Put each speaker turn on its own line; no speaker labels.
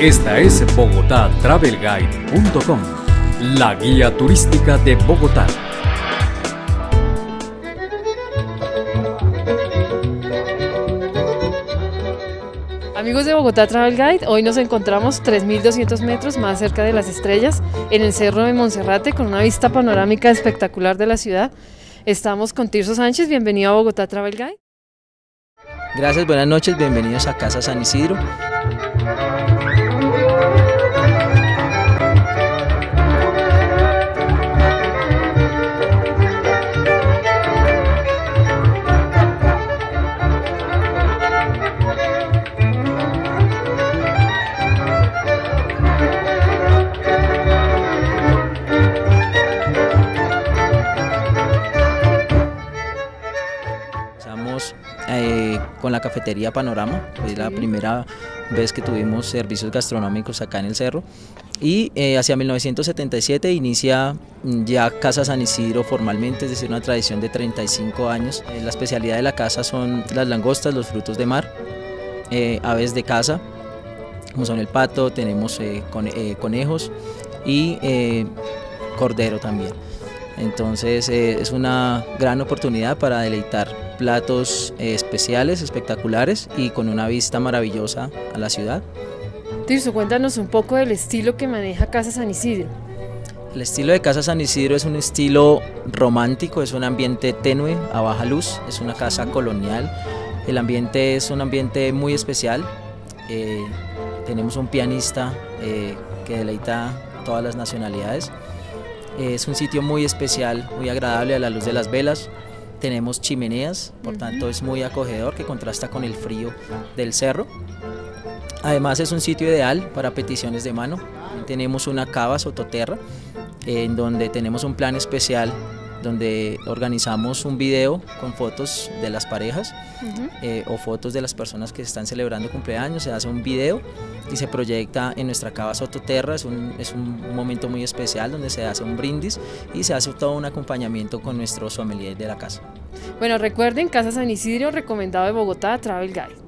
Esta es bogotatravelguide.com, la guía turística de Bogotá.
Amigos de Bogotá Travel Guide, hoy nos encontramos 3.200 metros más cerca de las estrellas en el Cerro de Monserrate con una vista panorámica espectacular de la ciudad. Estamos con Tirso Sánchez, bienvenido a Bogotá Travel Guide.
Gracias, buenas noches, bienvenidos a Casa San Isidro. Eh, con la cafetería Panorama, fue la primera vez que tuvimos servicios gastronómicos acá en el cerro y eh, hacia 1977 inicia mm, ya Casa San Isidro formalmente, es decir, una tradición de 35 años. Eh, la especialidad de la casa son las langostas, los frutos de mar, aves de casa, como son el pato, tenemos cone- conejos y cordero también. Entonces eh, es una gran oportunidad para deleitar platos eh, especiales, espectaculares y con una vista maravillosa a la ciudad.
Tirso, cuéntanos un poco del estilo que maneja Casa San Isidro.
El estilo de Casa San Isidro es un estilo romántico, es un ambiente tenue, a baja luz, es una casa colonial. El ambiente es un ambiente muy especial. eh, tenemos un pianista eh, que deleita todas las nacionalidades. Eh, es un sitio muy especial, muy agradable a la luz de las velas. Tenemos chimeneas, por tanto es muy acogedor que contrasta con el frío del cerro. Además es un sitio ideal para peticiones de mano. Tenemos una cava sototerra en donde tenemos un plan especial donde organizamos un video con fotos de las parejas eh, o fotos de las personas que están celebrando cumpleaños, se hace un video y se proyecta en nuestra cava Sototerra, es un, es un momento muy especial donde se hace un brindis y se hace todo un acompañamiento con nuestro sommelier de la casa.
Bueno, recuerden, Casa San Isidro, recomendado de Bogotá Travel Guide.